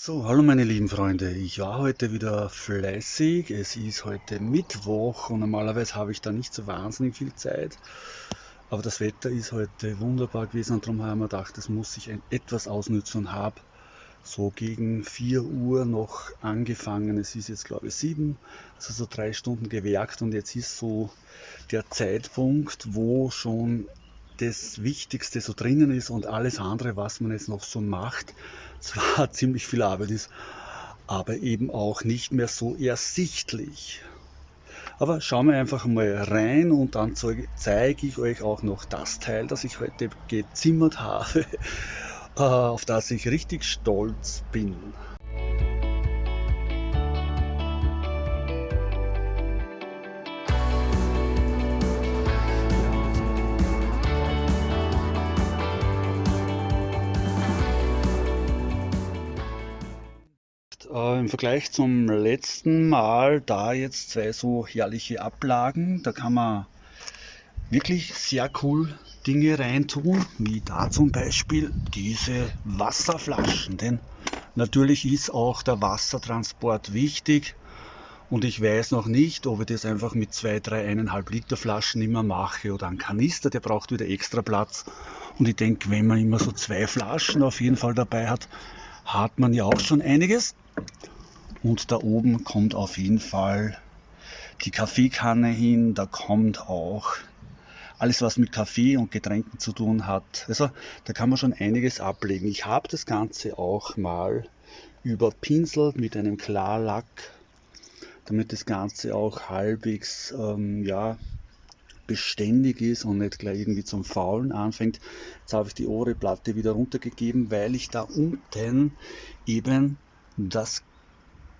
So, hallo meine lieben Freunde. Ich war heute wieder fleißig. Es ist heute Mittwoch und normalerweise habe ich da nicht so wahnsinnig viel Zeit. Aber das Wetter ist heute wunderbar gewesen und darum haben wir gedacht, das muss ich etwas ausnützen und habe so gegen 4 Uhr noch angefangen. Es ist jetzt glaube ich 7, also so drei Stunden gewerkt und jetzt ist so der Zeitpunkt, wo schon das Wichtigste so drinnen ist und alles andere, was man jetzt noch so macht, zwar ziemlich viel Arbeit ist, aber eben auch nicht mehr so ersichtlich. Aber schauen wir einfach mal rein und dann zeige ich euch auch noch das Teil, das ich heute gezimmert habe, äh, auf das ich richtig stolz bin. Äh, Im Vergleich zum letzten Mal da jetzt zwei so herrliche Ablagen. Da kann man wirklich sehr cool Dinge reintun, wie da zum Beispiel diese Wasserflaschen. Denn natürlich ist auch der Wassertransport wichtig. Und ich weiß noch nicht, ob ich das einfach mit zwei, drei, eineinhalb Liter Flaschen immer mache oder ein Kanister, der braucht wieder extra Platz. Und ich denke, wenn man immer so zwei Flaschen auf jeden Fall dabei hat, hat man ja auch schon einiges. Und da oben kommt auf jeden Fall die Kaffeekanne hin, da kommt auch alles, was mit Kaffee und Getränken zu tun hat. Also da kann man schon einiges ablegen. Ich habe das Ganze auch mal überpinselt mit einem Klarlack, damit das Ganze auch halbwegs ähm, ja, beständig ist und nicht gleich irgendwie zum Faulen anfängt. Jetzt habe ich die obere Platte wieder runtergegeben, weil ich da unten eben das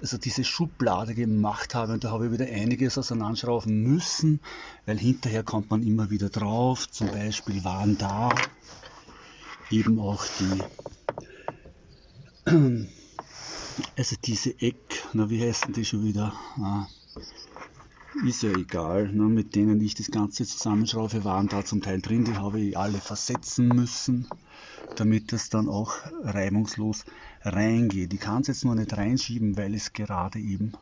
also diese Schublade gemacht habe und da habe ich wieder einiges auseinanderschrauben müssen, weil hinterher kommt man immer wieder drauf. Zum Beispiel waren da eben auch die, also diese Eck, na wie heißen die schon wieder? Ah, ist ja egal, ne, mit denen ich das Ganze zusammenschraufe, waren da zum Teil drin, die habe ich alle versetzen müssen, damit das dann auch reibungslos reingeht. Ich kann es jetzt nur nicht reinschieben, weil ich es gerade eben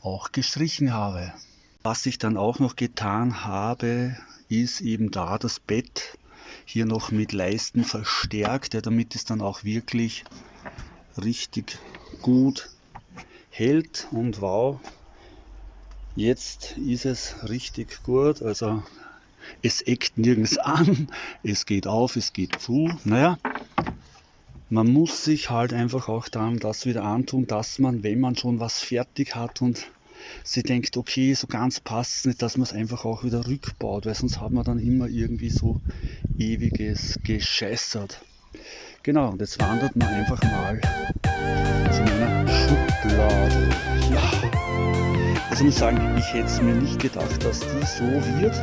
auch gestrichen habe. Was ich dann auch noch getan habe, ist eben da das Bett hier noch mit Leisten verstärkt, damit es dann auch wirklich richtig gut hält und wow, Jetzt ist es richtig gut, also es eckt nirgends an, es geht auf, es geht zu. Naja, man muss sich halt einfach auch dann das wieder antun, dass man, wenn man schon was fertig hat und sie denkt, okay, so ganz passt nicht, dass man es einfach auch wieder rückbaut, weil sonst hat man dann immer irgendwie so ewiges Gescheißert. Genau, und jetzt wandert man einfach mal zu meiner Schublade. Ja. Also ich muss sagen, ich hätte es mir nicht gedacht, dass die so wird.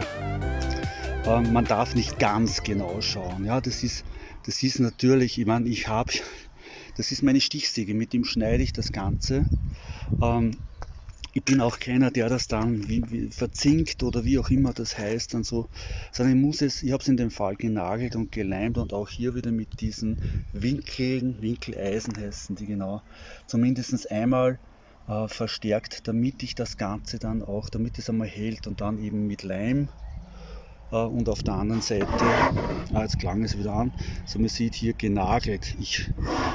Ähm, man darf nicht ganz genau schauen. Ja, das ist, das ist natürlich, ich meine, ich habe, das ist meine Stichsäge, mit dem schneide ich das Ganze. Ähm, ich bin auch keiner, der das dann wie, wie verzinkt oder wie auch immer das heißt, dann so, sondern ich muss es, ich habe es in dem Fall genagelt und geleimt und auch hier wieder mit diesen Winkeln, Winkeleisen heißen die genau, zumindest einmal äh, verstärkt, damit ich das Ganze dann auch, damit es einmal hält und dann eben mit Leim äh, und auf der anderen Seite, ah, jetzt klang es wieder an, so man sieht hier genagelt. Ich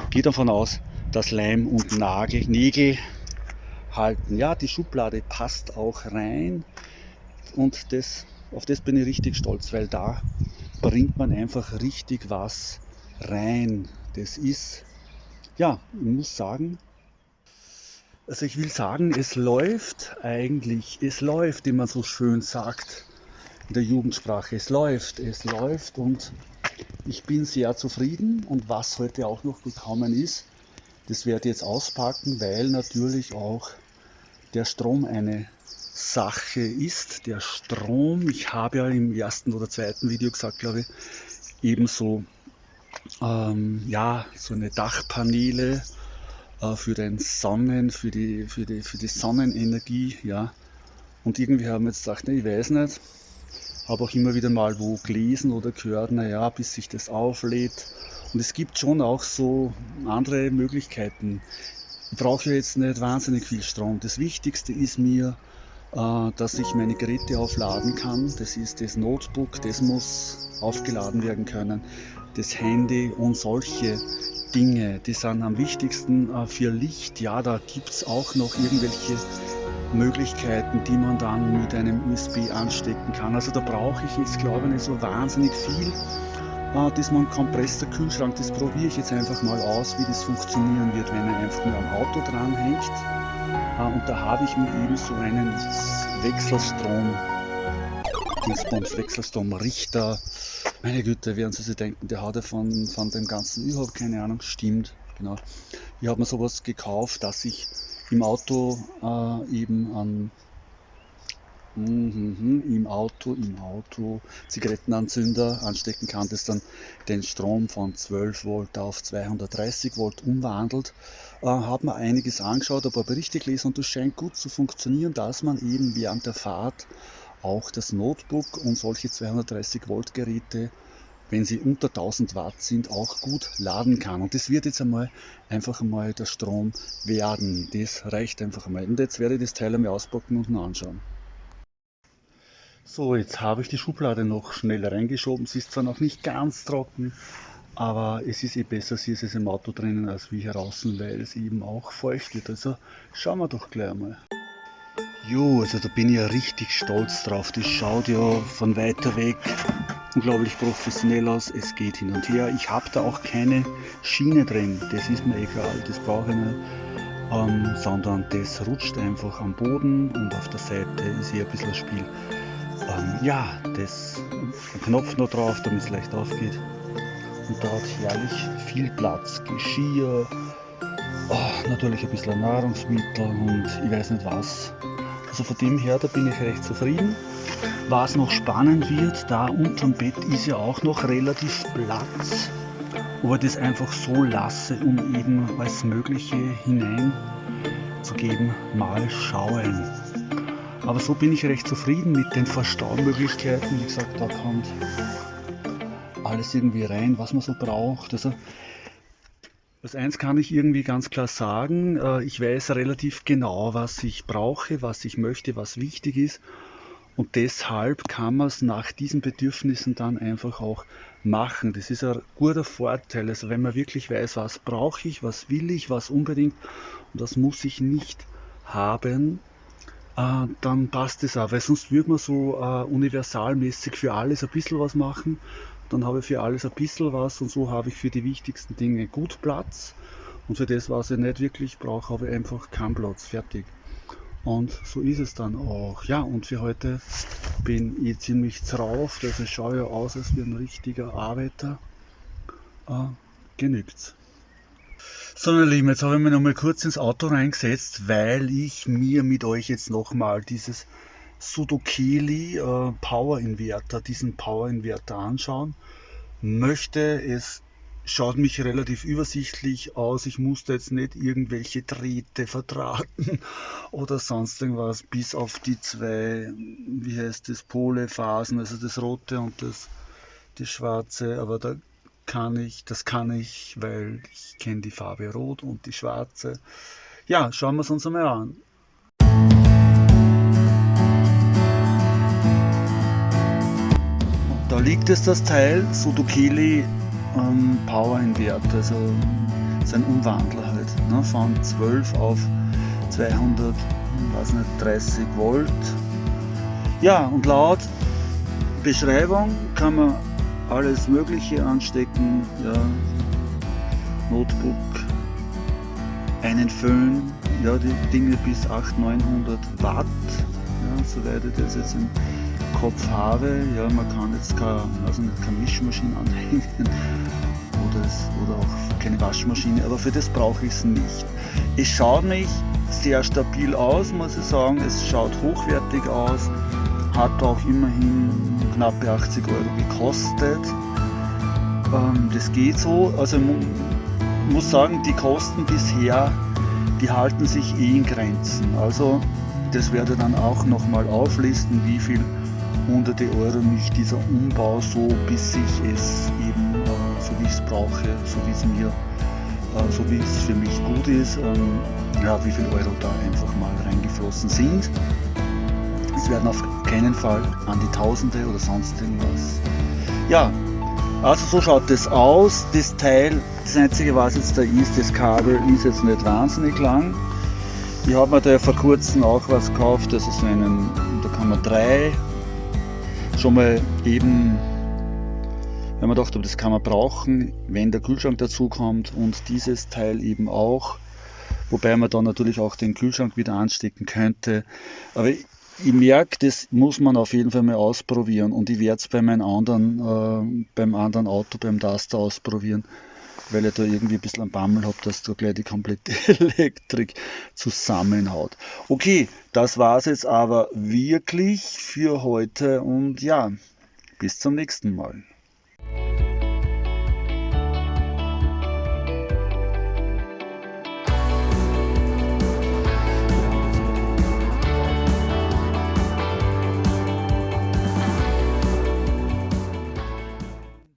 gehe davon aus, dass Leim und Nagel, Nägel halten. Ja, die Schublade passt auch rein und das, auf das bin ich richtig stolz, weil da bringt man einfach richtig was rein. Das ist, ja, ich muss sagen, also ich will sagen, es läuft eigentlich, es läuft, wie man so schön sagt in der Jugendsprache. Es läuft, es läuft und ich bin sehr zufrieden. Und was heute auch noch gekommen ist, das werde ich jetzt auspacken, weil natürlich auch der Strom eine Sache ist. Der Strom, ich habe ja im ersten oder zweiten Video gesagt, glaube ich, ebenso ähm, ja, so eine Dachpaneele äh, für den Sonnen, für die, für, die, für die Sonnenenergie, ja. Und irgendwie haben wir jetzt gedacht, ne, ich weiß nicht, habe auch immer wieder mal wo gelesen oder gehört, naja, bis sich das auflädt. Und es gibt schon auch so andere Möglichkeiten. Ich brauche jetzt nicht wahnsinnig viel Strom. Das Wichtigste ist mir, äh, dass ich meine Geräte aufladen kann. Das ist das Notebook, das muss aufgeladen werden können. Das Handy und solche Dinge, die sind am wichtigsten äh, für Licht. Ja, da gibt es auch noch irgendwelche Möglichkeiten, die man dann mit einem USB anstecken kann. Also da brauche ich jetzt glaube ich nicht so wahnsinnig viel. Äh, das man Kompressor Kühlschrank, das probiere ich jetzt einfach mal aus, wie das funktionieren wird, wenn er einfach nur am Auto dranhängt. Äh, und da habe ich mir eben so einen Wechselstrom, Dingsbums, Wechselstromrichter. Meine Güte, werden Sie sich denken, der hat ja von, von dem Ganzen überhaupt keine Ahnung. Stimmt, genau. Ich habe mir sowas gekauft, dass ich im Auto äh, eben an mhm, im Auto, im Auto Zigarettenanzünder anstecken kann, das dann den Strom von 12 Volt auf 230 Volt umwandelt. Äh, hat man einiges angeschaut, ein paar Berichte gelesen und das scheint gut zu funktionieren, dass man eben während der Fahrt auch das Notebook und solche 230 Volt Geräte wenn sie unter 1000 Watt sind, auch gut laden kann. Und das wird jetzt einmal einfach einmal der Strom werden. Das reicht einfach einmal. Und jetzt werde ich das Teil einmal auspacken und anschauen. So, jetzt habe ich die Schublade noch schnell reingeschoben. Sie ist zwar noch nicht ganz trocken, aber es ist eh besser, sie ist es im Auto drinnen als wie hier draußen, weil es eben auch feucht wird. Also schauen wir doch gleich mal. Jo, also da bin ich ja richtig stolz drauf. Das schaut ja von weiter weg unglaublich professionell aus. Es geht hin und her. Ich habe da auch keine Schiene drin. Das ist mir egal. Das brauche ich nicht. Ähm, sondern das rutscht einfach am Boden und auf der Seite ist hier ein bisschen Spiel. Ähm, ja, das ein Knopf noch drauf, damit es leicht aufgeht. Und da hat herrlich viel Platz. Geschirr, oh, natürlich ein bisschen Nahrungsmittel und ich weiß nicht was. Also von dem her, da bin ich recht zufrieden. Was noch spannend wird, da unterm Bett ist ja auch noch relativ Platz. Ich das einfach so lasse, um eben alles Mögliche hineinzugeben, mal schauen. Aber so bin ich recht zufrieden mit den Verstaumöglichkeiten. Wie gesagt, da kommt alles irgendwie rein, was man so braucht. Also das eins kann ich irgendwie ganz klar sagen, äh, ich weiß relativ genau, was ich brauche, was ich möchte, was wichtig ist. Und deshalb kann man es nach diesen Bedürfnissen dann einfach auch machen. Das ist ein guter Vorteil. Also wenn man wirklich weiß, was brauche ich, was will ich, was unbedingt und das muss ich nicht haben, äh, dann passt es auch. Weil sonst würde man so äh, universalmäßig für alles ein bisschen was machen dann habe ich für alles ein bisschen was und so habe ich für die wichtigsten Dinge gut Platz und für das, was ich nicht wirklich brauche, habe ich einfach keinen Platz, fertig. Und so ist es dann auch. Ja, und für heute bin ich ziemlich drauf, ich schaue ja aus als wie ein richtiger Arbeiter. Äh, genügt's. So, meine Lieben, jetzt habe ich mich noch mal kurz ins Auto reingesetzt, weil ich mir mit euch jetzt nochmal dieses Sudokeli äh, Power Inverter, diesen Power Inverter anschauen möchte. Es schaut mich relativ übersichtlich aus. Ich musste jetzt nicht irgendwelche Drähte verdrahten oder sonst irgendwas, bis auf die zwei, wie heißt das, Polephasen, also das rote und das, das schwarze. Aber da kann ich, das kann ich, weil ich kenne die Farbe rot und die schwarze. Ja, schauen wir es uns einmal an. Da liegt es das Teil, Sudokeli ähm, Power Inverter, also sein Umwandler halt, ne, von 12 auf 200, weiß nicht, 30 Volt. Ja, und laut Beschreibung kann man alles Mögliche anstecken, ja, Notebook, einen Föhn, ja, die Dinge bis 800, 900 Watt, ja, soweit ich das jetzt im Kopf habe, ja, man kann jetzt keine, also keine Mischmaschine anhängen oder, es, oder auch keine Waschmaschine, aber für das brauche ich es nicht. Es schaut mich sehr stabil aus, muss ich sagen, es schaut hochwertig aus, hat auch immerhin knappe 80 Euro gekostet. Ähm, das geht so, also muss sagen, die Kosten bisher, die halten sich eh in Grenzen. Also das werde ich dann auch nochmal auflisten, wie viel hunderte Euro mich dieser Umbau so, bis ich es eben äh, so wie ich es brauche, so wie es mir, äh, so wie es für mich gut ist, ähm, ja, wie viel Euro da einfach mal reingeflossen sind. Es werden auf keinen Fall an die Tausende oder sonst irgendwas. Ja, also so schaut das aus. Das Teil, das einzige was jetzt da ist, das Kabel ist jetzt nicht wahnsinnig lang. Ich habe mir da vor kurzem auch was gekauft, das ist einen, da kann man drei schon mal eben, wenn man dachte, das kann man brauchen, wenn der Kühlschrank dazu kommt und dieses Teil eben auch, wobei man dann natürlich auch den Kühlschrank wieder anstecken könnte. Aber ich merke, das muss man auf jeden Fall mal ausprobieren. Und ich werde es bei meinem anderen, äh, beim anderen Auto, beim Duster ausprobieren, weil ich da irgendwie ein bisschen einen Bammel habe, dass da gleich die komplette Elektrik zusammenhaut. Okay, das war es jetzt aber wirklich für heute und ja, bis zum nächsten Mal.